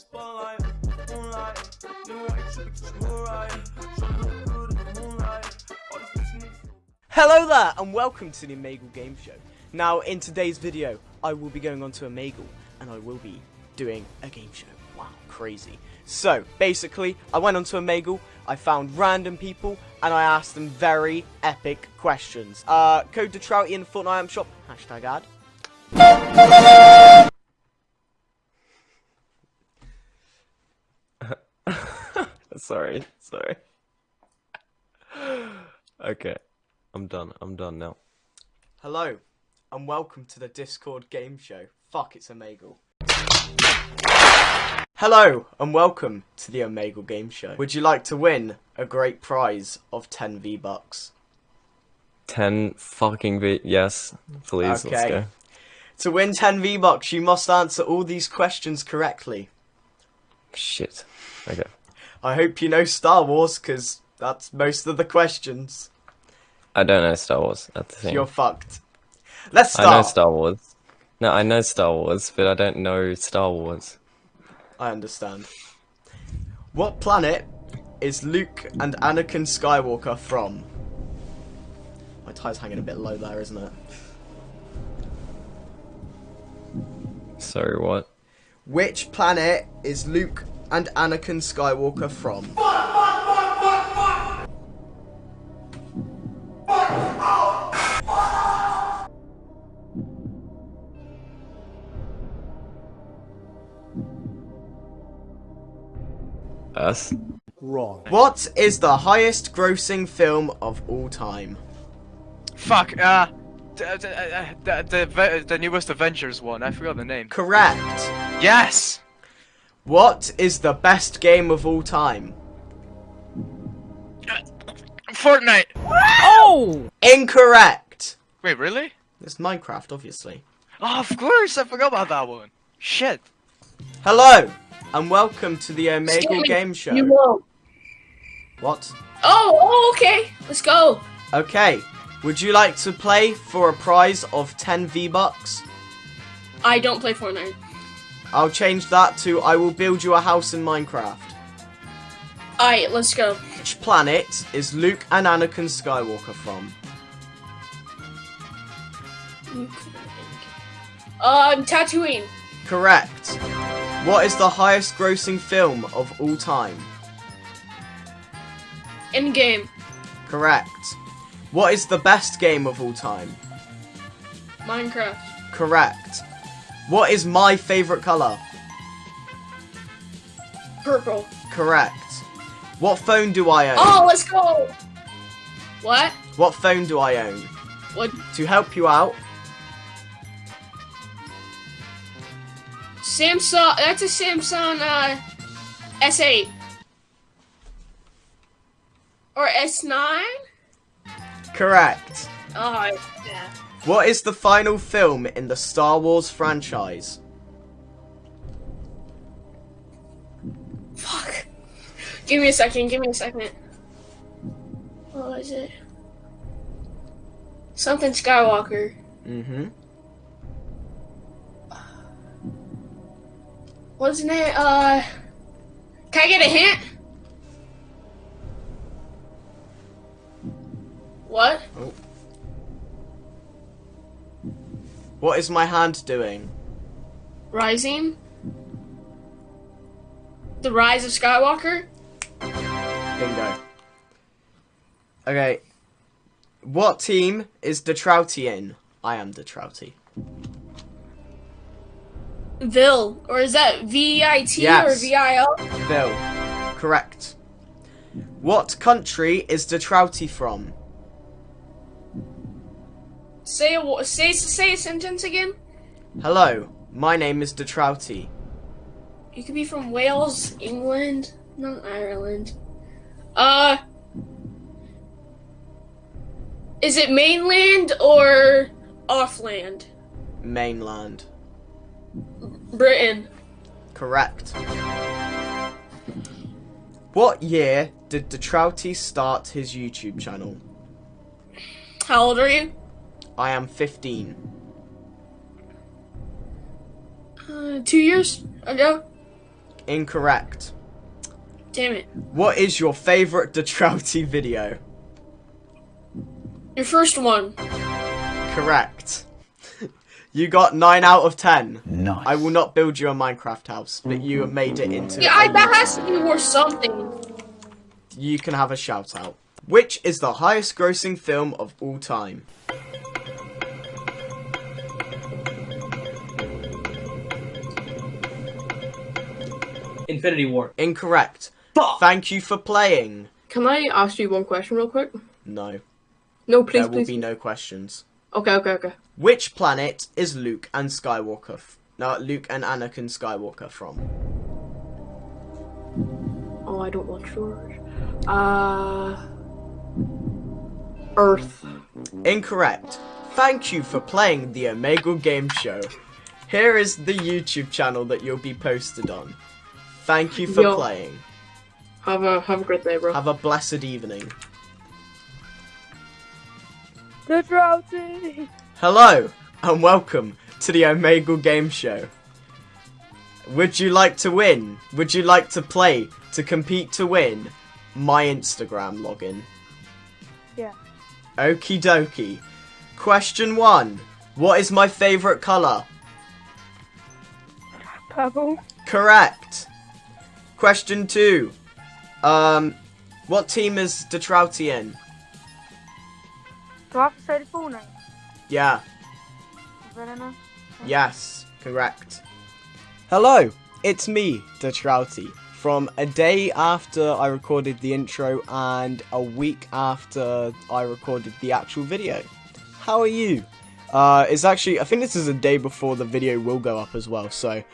spotlight, moonlight. You alright. Show me look good in the moonlight. Hello there, and welcome to the Omegle Game Show. Now, in today's video, I will be going on to Omegle, and I will be doing a game show. Wow, crazy. So, basically, I went onto Omegle, I found random people, and I asked them very epic questions. Uh, code Detrouty in the Fortnite shop, hashtag ad. Sorry, sorry. okay, I'm done. I'm done now. Hello, and welcome to the Discord game show. Fuck, it's Omegle. Hello, and welcome to the Omegle game show. Would you like to win a great prize of 10 V-Bucks? Ten fucking v. Yes, please. Let's Okay. go. To win 10 V-Bucks, you must answer all these questions correctly. Shit. Okay. I hope you know Star Wars, because that's most of the questions. I don't know Star Wars. That's the thing. You're fucked. Let's start. I know. Star Wars. No, I know Star Wars, but I don't know Star Wars. I understand. What planet is Luke and Anakin Skywalker from? My tie's hanging a bit low there, isn't it? Sorry, what? Which planet is Luke and Anakin Skywalker from? Us? What is the highest grossing film of all time? Fuck, uh, d- d- uh, the, the, the, the newest Avengers one, I forgot the name. Correct. Yes! What is the best game of all time? Uh, Fortnite! Oh! Incorrect. Wait, really? It's Minecraft, obviously. Oh, of course, I forgot about that one. Shit. Hello, and welcome to the Omegle Excuse Game Show. You won't. What? Oh, oh, okay. Let's go. Okay. Would you like to play for a prize of 10 V-Bucks? I don't play Fortnite. I'll change that to I will build you a house in Minecraft. Alright, let's go. Which planet is Luke and Anakin Skywalker from? Um, Tatooine. Correct. What is the highest grossing film of all time? Endgame. Correct. What is the best game of all time? Minecraft. Correct. What is my favorite color? Purple. Correct. What phone do I own? Oh, let's go. What? What phone do I own? What? To help you out, Samsung. That's a Samsung uh, S8 or S9. Correct. Oh, yeah. What is the final film in the Star Wars franchise? Fuck. Give me a second. Give me a second. What is it? Something Skywalker. Mm-hmm. Wasn't it? Uh. Can I get a hint? What? Oh. What is my hand doing? Rising? The Rise of Skywalker? Bingo. Okay. What team is Detrouty in? I am Detrouty. Vil. Or is that V I T or V I L? V I L? Correct. What country is Detrouty from? Say a say say a sentence again. Hello, my name is Detrouty. You could be from Wales, England, not Ireland. Uh. Is it mainland or offland? Mainland. Britain. Correct. What year did Detrouty start his YouTube channel? How old are you? I am 15. Uh, two years ago. Incorrect. Damn it. What is your favorite Detrouty video? Your first one. Correct. you got 9 out of 10. Nice. I will not build you a Minecraft house, but you have made it into. Yeah, I, a that YouTube has to be worth something. you can have a shout out. Which is the highest grossing film of all time? Infinity War. Incorrect. Fuck. Thank you for playing. Can I ask you one question real quick? No, No, please, there will please. be no questions. Okay, okay, okay. Which planet is Luke and Skywalker? F- no, Luke and Anakin Skywalker from? Oh, I don't want yours. Uh, Earth. Incorrect. Thank you for playing the Omegle Game Show. Here is the YouTube channel that you'll be posted on. Thank you for Yo. playing. Have a have a great day, bro. Have a blessed evening. The Drowsy! Hello and welcome to the Omegle Game Show. Would you like to win? Would you like to play to compete to win? My Instagram login. Yeah. Okie dokie. Question one. What is my favourite colour? Purple. Correct. Question two. Um, what team is Detrouty in? Do I have to say the full name? Yeah. Verena? Yes, correct. Hello, it's me, Detrouty, from a day after I recorded the intro and a week after I recorded the actual video. How are you? Uh, it's actually, I think this is a day before the video will go up as well, so,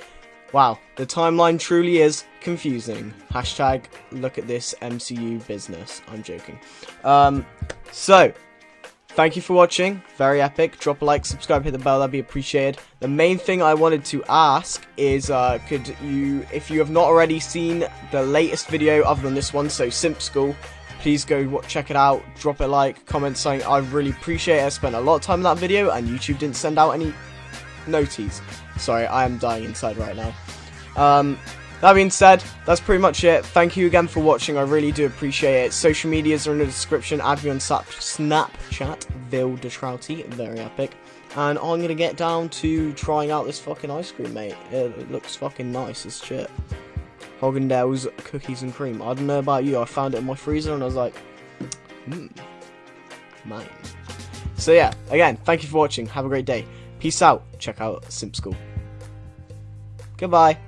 wow, the timeline truly is confusing. Hashtag look at this MCU business. I'm joking. Um, so, Thank you for watching. Very epic. Drop a like, subscribe, hit the bell. That'd be appreciated. The main thing I wanted to ask is, uh, could you, if you have not already seen the latest video other than this one, so Simp School, please go check it out. Drop a like, comment something. I really appreciate it. I spent a lot of time in that video, and YouTube didn't send out any noties. Sorry, I am dying inside right now. Um, that being said, that's pretty much it. Thank you again for watching. I really do appreciate it. Social medias are in the description. Add me on Snap- Snapchat, Vil Detrouty. Very epic. And I'm going to get down to trying out this fucking ice cream, mate. It, looks fucking nice as shit. Haagen-Dazs cookies and cream. I don't know about you. I found it in my freezer and I was like, hmm, mine. So yeah, again, thank you for watching. Have a great day. Peace out. Check out Simp School. Goodbye.